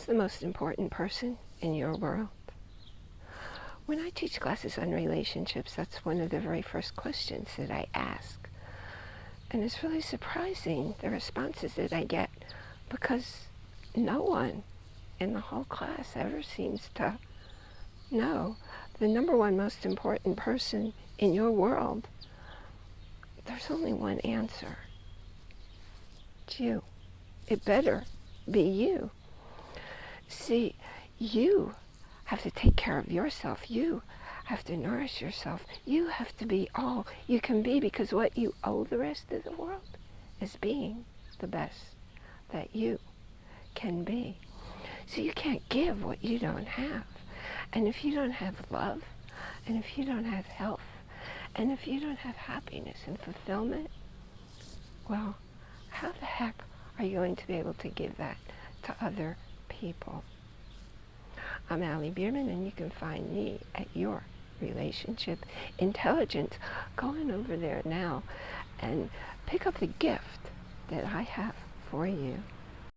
Who's the most important person in your world? When I teach classes on relationships, that's one of the very first questions that I ask. And it's really surprising the responses that I get because no one in the whole class ever seems to know the number one most important person in your world. There's only one answer. It's you. It better be you. See, you have to take care of yourself. You have to nourish yourself. You have to be all you can be because what you owe the rest of the world is being the best that you can be. So you can't give what you don't have. And if you don't have love, and if you don't have health, and if you don't have happiness and fulfillment, well, how the heck are you going to be able to give that to other people? I'm Allie Bierman, and you can find me at your relationship intelligence. Go on over there now and pick up the gift that I have for you.